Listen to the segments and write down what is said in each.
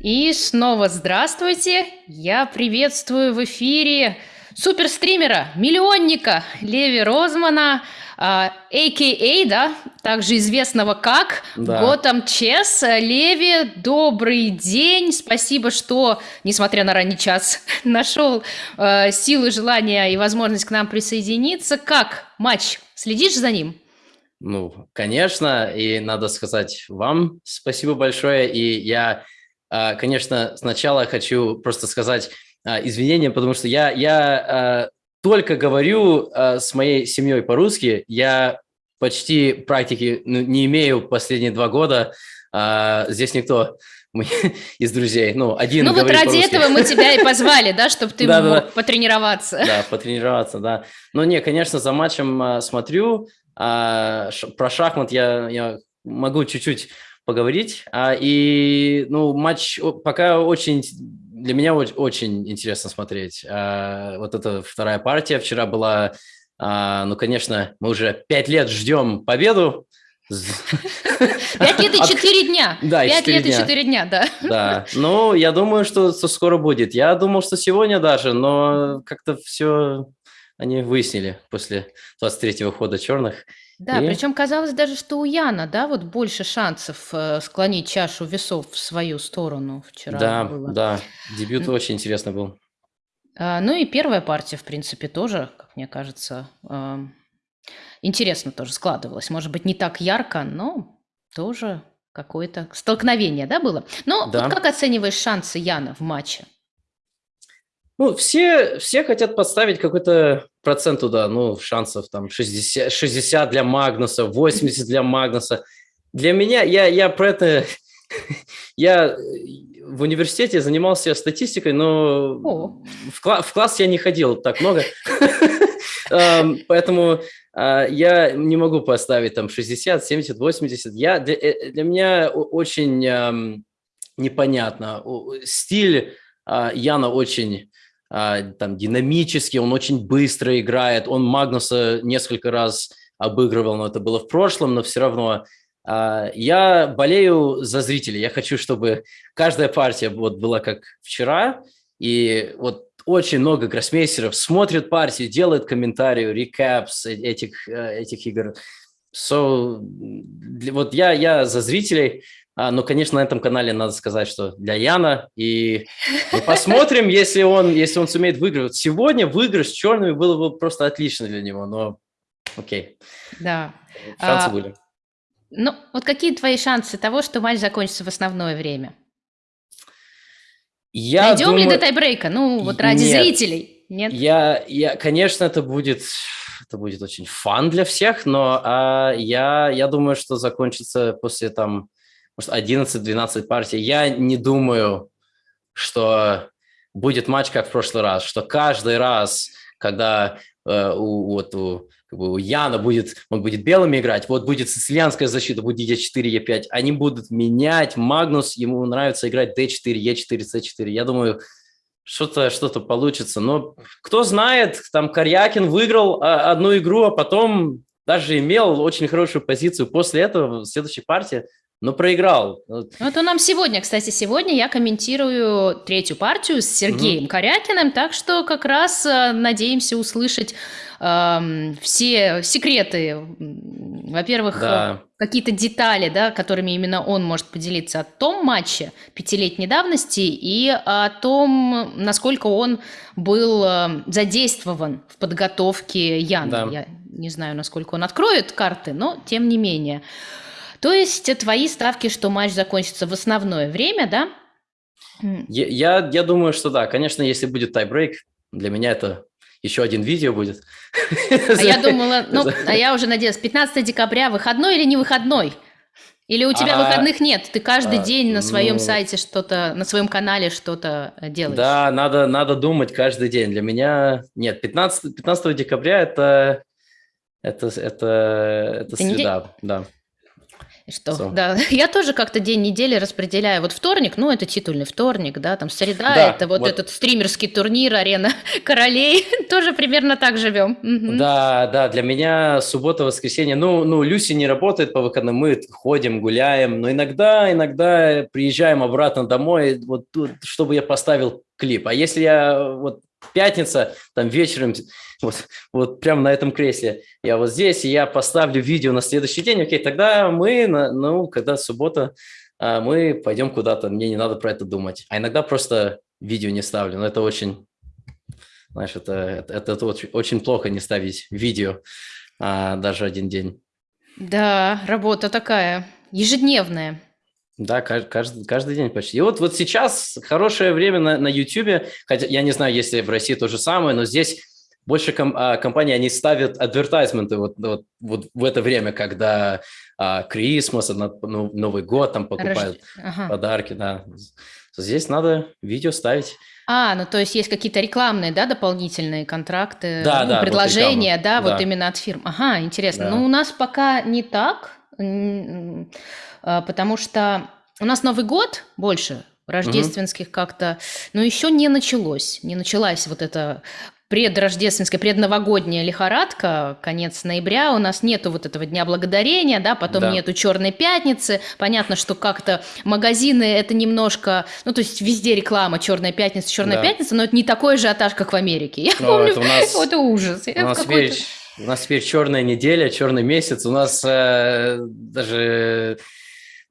И снова здравствуйте! Я приветствую в эфире суперстримера, миллионника Леви Розмана, а а.к.а., да, также известного как Да. Готэм Чес. Леви, добрый день, спасибо, что, несмотря на ранний час, нашел э, силы, желания и возможность к нам присоединиться. Как матч? Следишь за ним? Ну, конечно, и надо сказать вам спасибо большое. И я, конечно, сначала хочу просто сказать а, извинения, потому что я, я а, только говорю а, с моей семьей по-русски, я почти практики ну, не имею последние два года. А, Здесь никто мы- из друзей, ну, один Ну вот ради этого мы тебя и позвали, да, чтобы ты мог потренироваться. Да, потренироваться, да. Но не, конечно, за матчем а, смотрю. а, про шахмат я, я могу чуть-чуть поговорить. А, и, ну, матч пока очень... Для меня оч- очень интересно смотреть. А, вот эта вторая партия вчера была... а, ну, конечно, мы уже пять лет ждем победу. Пять лет и четыре дня. Да, Пять лет и четыре дня, да. Да, ну, я думаю, что, что скоро будет. Я думал, что сегодня даже, но как-то все они выяснили после 23-го хода черных. Да, И- причем казалось даже, что у Яна, да, вот больше шансов э, склонить чашу весов в свою сторону вчера Да, было. да, дебют М. очень интересный был. А, ну и первая партия, в принципе, тоже, как мне кажется, ам, интересно тоже складывалась. Может быть, не так ярко, но тоже какое-то столкновение, да, было? Но Да. вот как оцениваешь шансы Яна в матче? Ну, все, все хотят подставить какой-то процент туда, ну, шансов там 60, 60 для Магнуса, 80 для Магнуса. Для меня, я, я про это, я в университете занимался статистикой, но О. в, кла- в класс я не ходил так много, Эм, поэтому а, я не могу поставить там 60, 70, 80. Я, для, э, меня очень эм, непонятно. Стиль а, Яна очень там динамический, он очень быстро играет. Он Магнуса несколько раз обыгрывал, но это было в прошлом, но все равно. а, Я болею за зрителей. Я хочу, чтобы каждая партия вот была как вчера, и вот очень много гроссмейстеров смотрят партию, делают комментарии, рекапс этих, э, этих игр. So, вот я, я за зрителей, а, но, конечно, на этом канале надо сказать, что для Яна. И мы посмотрим, если он, если он сумеет выиграть. Сегодня выигрыш с черными было бы просто отлично для него, но окей, Да. шансы А, были. Ну, вот какие твои шансы того, что матч закончится в основное время? Я Найдем ли думаю- до тайбрейка? Ну, вот ради Нет. зрителей. Нет? Я, я, конечно, это будет, это будет очень фан для всех, но а, я, я думаю, что закончится после там, может, 11-12 партий. Я не думаю, что будет матч как в прошлый раз, что каждый раз, когда э, у, вот у, как бы у Яна будет, он будет белыми играть, вот будет сицилианская защита, будет Е4, Е5, они будут менять, Магнус, ему нравится играть D4, Е4, С4. Я думаю, что-то что получится. Но кто знает, там Карьякин выиграл а, одну игру, а потом даже имел очень хорошую позицию после этого в следующей партии, но проиграл. Вот. Вот он нам сегодня, кстати, сегодня я комментирую третью партию с Сергеем Корякиным, так что как раз э, надеемся услышать эм, все секреты, во-первых, Да. э, какие-то детали, да, которыми именно он может поделиться о том матче пятилетней давности и о том, насколько он был э, задействован в подготовке Яна. Да. Я не знаю, насколько он откроет карты, но тем не менее. То есть э, твои ставки, что матч закончится в основное время, да? Я, я, думаю, что да. Конечно, если будет тайбрейк, для меня это еще один видео будет. А я думала, ну, а я уже надеялась, 15 декабря выходной или не выходной? Или у тебя А, выходных нет? Ты каждый а, день на своем ну- сайте что-то, на своем канале что-то э, делаешь? Да, надо, надо думать каждый день. Для меня нет, 15, 15 декабря это, это, это, это Это не среда, да. Что, So. да, я тоже как-то день недели распределяю. Вот вторник, ну, это титульный вторник, да, там среда, Да, это вот, вот. этот стримерский турнир, арена королей, тоже примерно так живем. Да, да, для меня суббота, воскресенье, ну, ну, Люси не работает по выходным, мы ходим, гуляем, но иногда, иногда приезжаем обратно домой, вот тут, чтобы я поставил клип. А если я вот пятница, там вечером, вот, вот прямо на этом кресле, я вот здесь, и я поставлю видео на следующий день, окей, тогда мы, на- ну, когда суббота, а, мы пойдем куда-то, мне не надо про это думать. А иногда просто видео не ставлю, но это очень, знаешь, это, это, это очень, плохо не ставить видео а, даже один день. Да, работа такая, ежедневная. Да, кажд- каждый, каждый день почти. И вот, вот сейчас хорошее время на, на YouTube, хотя я не знаю, если в России то же самое, но здесь больше ком- а, компаний, они ставят адвертайзменты вот, вот, вот в это время, когда а, Крисмас, ну, Новый год там покупают Рожд- ага. подарки, да. Здесь надо видео ставить. А, ну то есть есть какие-то рекламные, да, дополнительные контракты, Да, ну, да, вот предложения, реклама, да, вот да. именно от фирм. Ага, интересно. Да. Ну, у нас пока не так, потому что у нас Новый год больше, рождественских как-то, но еще не началось, не началась вот эта предрождественская, предновогодняя лихорадка, конец ноября, у нас нету вот этого Дня Благодарения, да, потом Да. нету Черной Пятницы, понятно, что как-то магазины это немножко, ну, то есть везде реклама Черная Пятница, Черная Да. Пятница, но это не такой же ажиотаж, как в Америке. Я Но помню, это у нас- это ужас. У нас, теперь, у нас теперь черная неделя, черный месяц. У нас э, даже...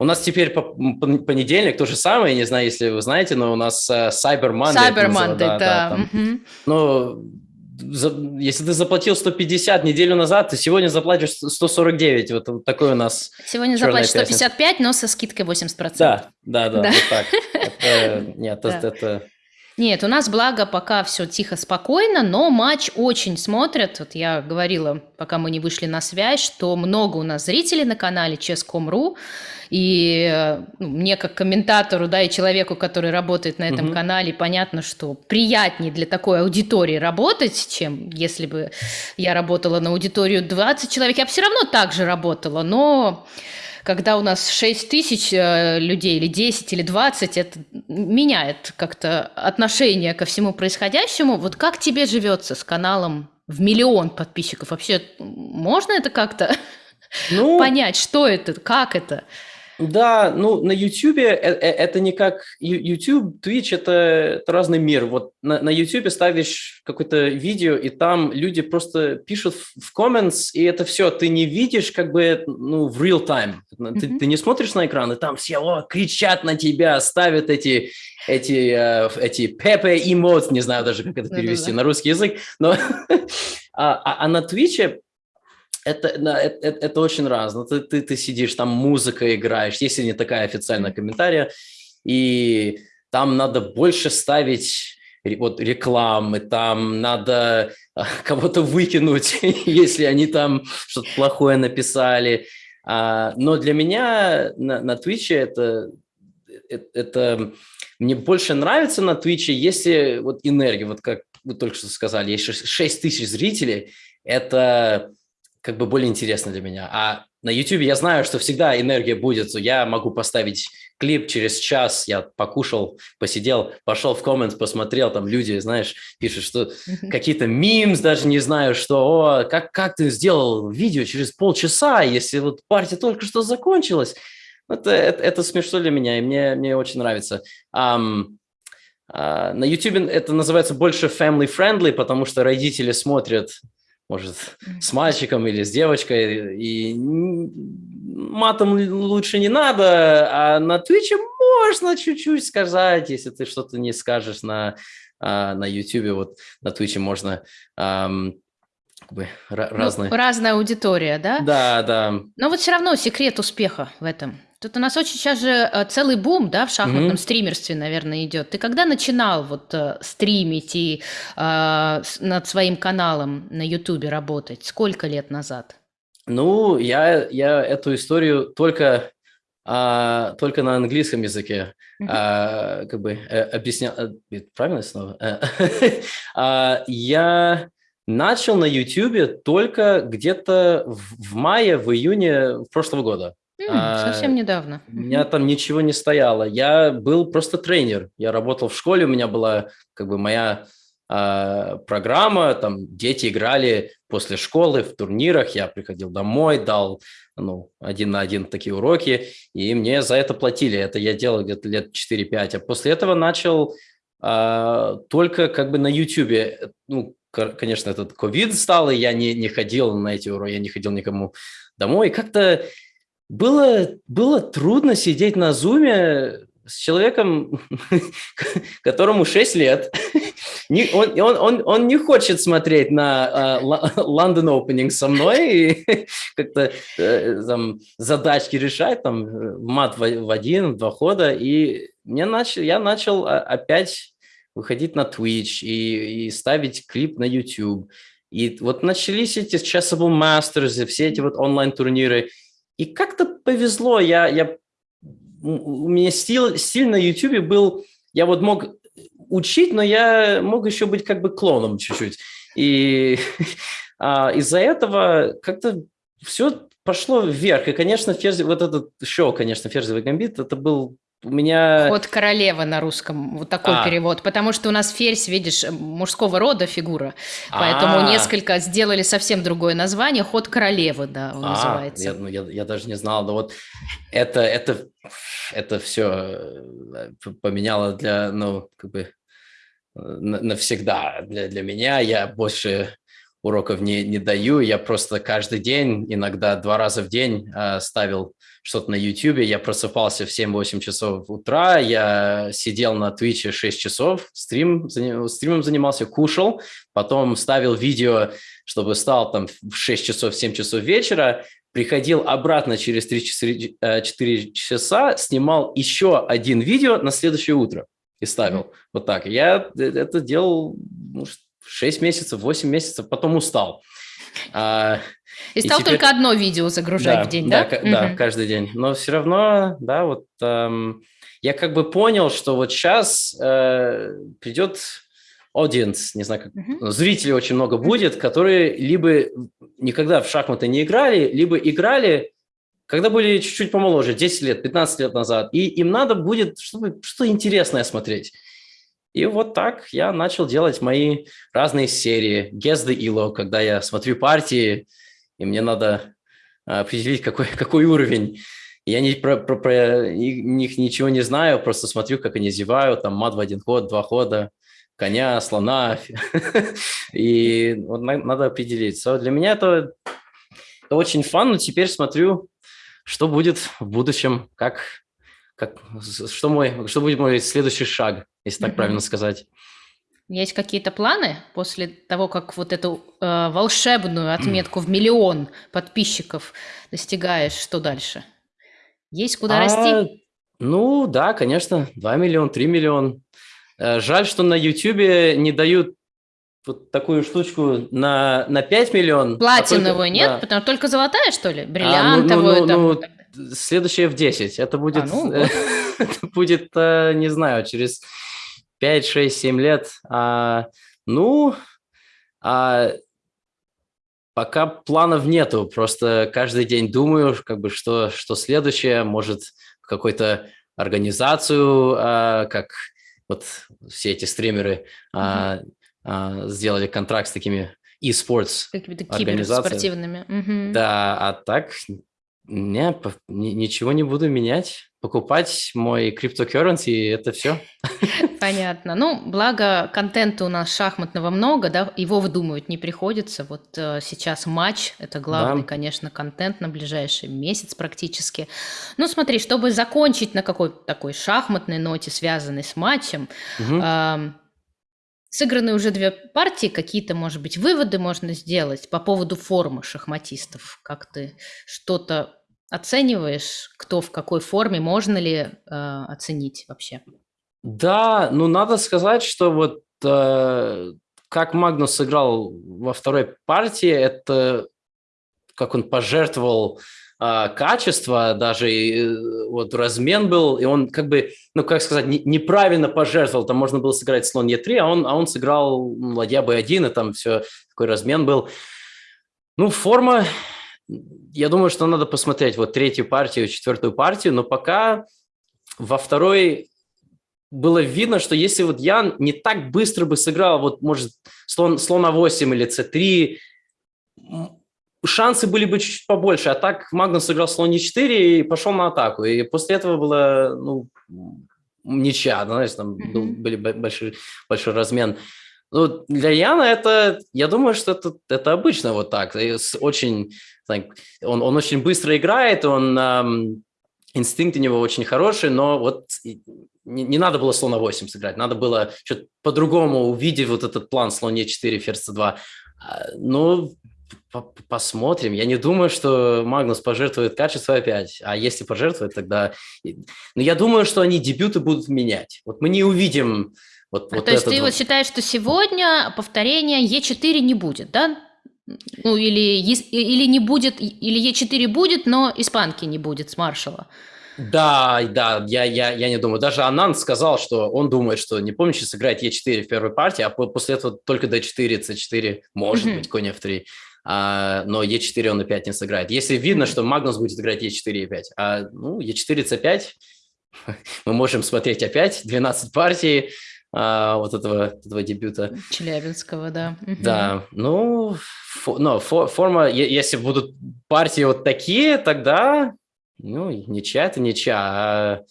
У нас теперь по- пон- понедельник то же самое, не знаю, если вы знаете, но у нас э, Cyber Monday. Cyber Monday, да. там. мгм. Ну, за- если ты заплатил 150 неделю назад, ты сегодня заплатишь 149. Вот, вот такой у нас... Сегодня заплатишь 155, но со скидкой 80%. Да, да, да, Да. вот так. Это, нет, Да. это, это- Нет, у нас, благо, пока все тихо, спокойно, но матч очень смотрят. Вот я говорила, пока мы не вышли на связь, что много у нас зрителей на канале Chess.com.ru, и э, ну, мне как комментатору, да, и человеку, который работает на этом Мгм. канале, понятно, что приятнее для такой аудитории работать, чем если бы я работала на аудиторию 20 человек. Я бы все равно так же работала, но когда у нас 6 тысяч э, людей, или 10, или 20, это меняет как-то отношение ко всему происходящему. Вот как тебе живется с каналом в миллион подписчиков? Вообще можно это как-то Ну, понять, что это, как это? Да, ну на YouTube это не как YouTube, Twitch это, это разный мир. Вот на, на YouTube ставишь какое-то видео, и там люди просто пишут в, comments, и это все. Ты не видишь как бы ну, в real time. Ты, Мгм. ты не смотришь на экран, и там все о, кричат на тебя, ставят эти эти э, эти пепе эмоции, не знаю даже как это Да-да-да. перевести на русский язык, но а, а- а на Твиче это, это, это- очень разно. Ты, ты, ты сидишь, там музыка играешь, если не такая официальная комментария, и там надо больше ставить вот рекламы, там надо а, кого-то выкинуть, если они там что-то плохое написали. А, но для меня на, на Твиче это, это, это- мне больше нравится на Твиче, если вот энергия, вот как вы только что сказали, есть 6 тысяч зрителей, это как бы более интересно для меня. А на YouTube я знаю, что всегда энергия будет. Я могу поставить клип через час, я покушал, посидел, пошел в коммент, посмотрел, там люди, знаешь, пишут, что какие-то мимс, даже не знаю, что, о, как, как ты сделал видео через полчаса, если вот партия только что закончилась. Это, это, это смешно для меня, и мне, мне очень нравится. Ам, а, на YouTube это называется больше family-friendly, потому что родители смотрят, может, с мальчиком или с девочкой, и матом лучше не надо, а на Твиче можно чуть-чуть сказать, если ты что-то не скажешь на, а, на YouTube, вот на Твиче можно как бы Ну, разные... разная аудитория, да? Да, да. Но вот все равно секрет успеха в этом. Тут у нас очень сейчас же э, целый бум, да, в шахматном Мгм. стримерстве, наверное, идет. Ты когда начинал вот э, стримить и э, над своим каналом на Ютубе работать? Сколько лет назад? Ну, я, я эту историю только, а, только на английском языке Мгм. а, как бы э, объяснял. Правильно слово? Э, а, Я начал на YouTube только где-то в мае, в июне прошлого года. М, совсем недавно. У меня там ничего не стояло. Я был просто тренер. Я работал в школе, у меня была как бы моя э, программа, там дети играли после школы в турнирах, я приходил домой, дал ну, один на один такие уроки, и мне за это платили. Это я делал где-то лет 4-5. А после этого начал э, только как бы на YouTube. Ну, конечно, этот ковид стал, и я не, не ходил на эти уроки, я не ходил никому домой. И как-то было, было трудно сидеть на зуме с человеком, которому 6 лет. Он, он, он, он не хочет смотреть на uh, London Opening со мной и как-то uh, там, задачки решать, там, мат в, в один, в два хода. И мне начал, я начал опять выходить на Twitch и, и ставить клип на YouTube. И вот начались эти Chessable Masters, все эти вот онлайн-турниры – и как-то повезло, я, я, у меня стиль, стиль на YouTube был, я вот мог учить, но я мог еще быть как бы клоном чуть-чуть. И а, из-за этого как-то все пошло вверх. И, конечно, ферзь, вот этот шоу, конечно, «Ферзевый гамбит», это был у меня... Ход королевы на русском, вот такой а. перевод, потому что у нас ферзь, видишь, мужского рода фигура, поэтому а. несколько сделали совсем другое название, ход королевы, да, он а, называется. Я, ну, я, я даже не знал, но вот это, это, это все э, поменяло для, ну, как бы навсегда для, для меня. Я больше уроков не, не даю, я просто каждый день, иногда два раза в день э, ставил что-то на YouTube. Я просыпался в 7-8 часов утра, я сидел на Twitch 6 часов, стрим, стримом занимался, кушал, потом ставил видео, чтобы стал там в 6 часов, 7 часов вечера, приходил обратно через 3 часа, 4 часа, снимал еще один видео на следующее утро и ставил. Mm-hmm. Вот так. Я э, это делал ну, 6 месяцев, 8 месяцев, потом устал. А, и стал и теперь... только одно видео загружать да, в день, да? Да, угу. да, каждый день. Но все равно, да, вот эм, я как бы понял, что вот сейчас э, придет audience, не знаю, как, угу. зрителей очень много будет, которые либо никогда в шахматы не играли, либо играли, когда были чуть-чуть помоложе, 10 лет, 15 лет назад, и им надо будет чтобы что-то интересное смотреть. И вот так я начал делать мои разные серии. The Elo, когда я смотрю партии, и мне надо а, определить, какой, какой уровень. Я не, про, про, про них ничего не знаю, просто смотрю, как они зевают, там мат в один ход, два хода, коня, слона. И вот надо определить. Для меня это, это очень фан, но теперь смотрю, что будет в будущем, как, как, что, мой, что будет мой следующий шаг, если так правильно сказать. Есть какие-то планы после того, как вот эту э, волшебную отметку в миллион подписчиков достигаешь, что дальше? Есть куда а, расти? Ну да, конечно, 2 миллиона, 3 миллиона. Э, жаль, что на YouTube не дают вот такую штучку на, на 5 миллионов. Платиновую а только, нет? Да. Потому только золотая, что ли? Бриллиантовую? А, ну, ну, ну, ну, следующее в 10. Это будет, а, ну, это будет э, не знаю, через 5, 6, 7 лет. А, ну, а, пока планов нету, просто каждый день думаю, как бы, что, что следующее, может, какой-то организацию, а, как вот все эти стримеры а, а, сделали контракт с такими e-sports организациями. Угу. Да, а так не, ничего не буду менять покупать мой криптокерренси, и это все. Понятно. Ну, благо контента у нас шахматного много, да, его выдумывать не приходится. Вот э, сейчас матч, это главный, да. конечно, контент на ближайший месяц практически. Ну, смотри, чтобы закончить на какой-то такой шахматной ноте, связанной с матчем, угу. э, сыграны уже две партии, какие-то, может быть, выводы можно сделать по поводу формы шахматистов. Как ты что-то оцениваешь, кто в какой форме, можно ли э, оценить вообще? Да, ну надо сказать, что вот э, как Магнус сыграл во второй партии, это как он пожертвовал э, качество, даже э, вот размен был, и он как бы, ну как сказать, не, неправильно пожертвовал, там можно было сыграть слон Е3, а он, а он сыграл ладья Б1, и там все, такой размен был. Ну, форма, я думаю, что надо посмотреть вот третью партию, четвертую партию, но пока во второй было видно, что если вот Ян не так быстро бы сыграл, вот может слон, слон а 8 или c3, шансы были бы чуть-чуть побольше, а так Магнус сыграл слон e4 и пошел на атаку, и после этого было, ну, ничья, знаешь, там был, были большой, большой размен. Ну, для Яна это, я думаю, что это, это обычно вот так. Очень, он, он очень быстро играет, он, эм, инстинкт у него очень хороший, но вот не, не надо было слона 8 сыграть, надо было что-то по-другому увидеть вот этот план слон e4, ферзь c2. А, ну, посмотрим. Я не думаю, что Магнус пожертвует качество опять. А если пожертвует, тогда... Ну, я думаю, что они дебюты будут менять. Вот мы не увидим вот, а вот то есть ты вот считаешь, что сегодня повторения Е4 не будет, да? Ну, или, или не будет, или Е4 будет, но испанки не будет с маршала. Да, да, я, я, я не думаю. Даже Анан сказал, что он думает, что не помнишь, сыграет Е4 в первой партии, а после этого только D4, C4, может mm-hmm. быть, конь F3. А, но Е4 он опять не сыграет. Если видно, что Магнус будет играть Е4 и 5, а ну, Е4, C5, мы можем смотреть опять 12 партий, а, вот этого, этого дебюта. Челябинского, да. Да, ну, фо, но фо, форма, если будут партии вот такие, тогда, ну, ничья это ничья, а,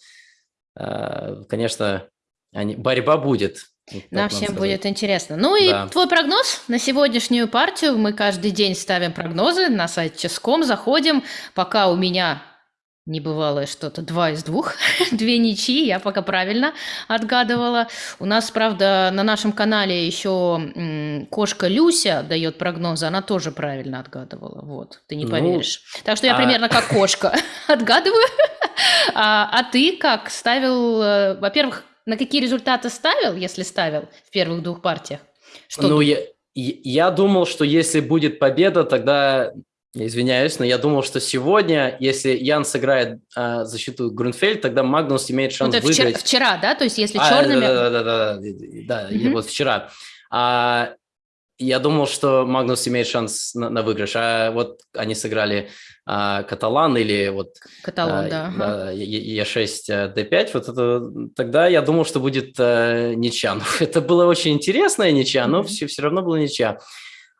а, конечно, они, борьба будет. Нам всем сказать. будет интересно. Ну и да. твой прогноз на сегодняшнюю партию. Мы каждый день ставим прогнозы на сайт Ческом, заходим. Пока у меня небывалое что-то, два из двух, две ничьи, я пока правильно отгадывала. У нас, правда, на нашем канале еще кошка Люся дает прогнозы, она тоже правильно отгадывала, вот, ты не ну, поверишь. Так что я а... примерно как кошка отгадываю. а, а ты как ставил, э, во-первых, на какие результаты ставил, если ставил в первых двух партиях? Что ну, я, я думал, что если будет победа, тогда извиняюсь, но я думал, что сегодня, если Ян сыграет э, защиту Грунфельд, тогда Магнус имеет шанс ну, выиграть. Вчера, вчера, да? То есть если а, черными... Да, да, mm-hmm. вот вчера. А, я думал, что Магнус имеет шанс на, на выигрыш, а вот они сыграли а, Каталан или вот... Каталан, а, да. Ага. Е6, D5, вот это, тогда я думал, что будет а, ничья. Но это было очень интересная ничья, но mm-hmm. все, все равно была ничья.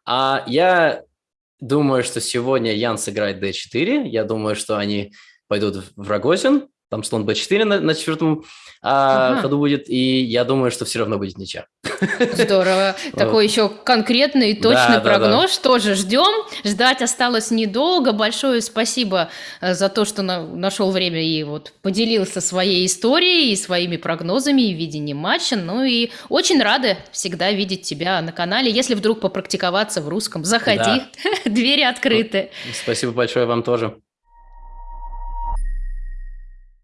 А я Думаю, что сегодня Ян сыграет d4. Я думаю, что они пойдут в Рогозин. Там слон b4 на, на четвертом а, ага. ходу будет, и я думаю, что все равно будет ничья. Здорово. Такой еще конкретный и точный прогноз. Тоже ждем. Ждать осталось недолго. Большое спасибо э, за то, что нашел время и вот поделился своей историей и своими прогнозами и видением матча. Ну и очень рады всегда видеть тебя на канале. Если вдруг попрактиковаться в русском, заходи. Двери открыты. Спасибо большое вам тоже.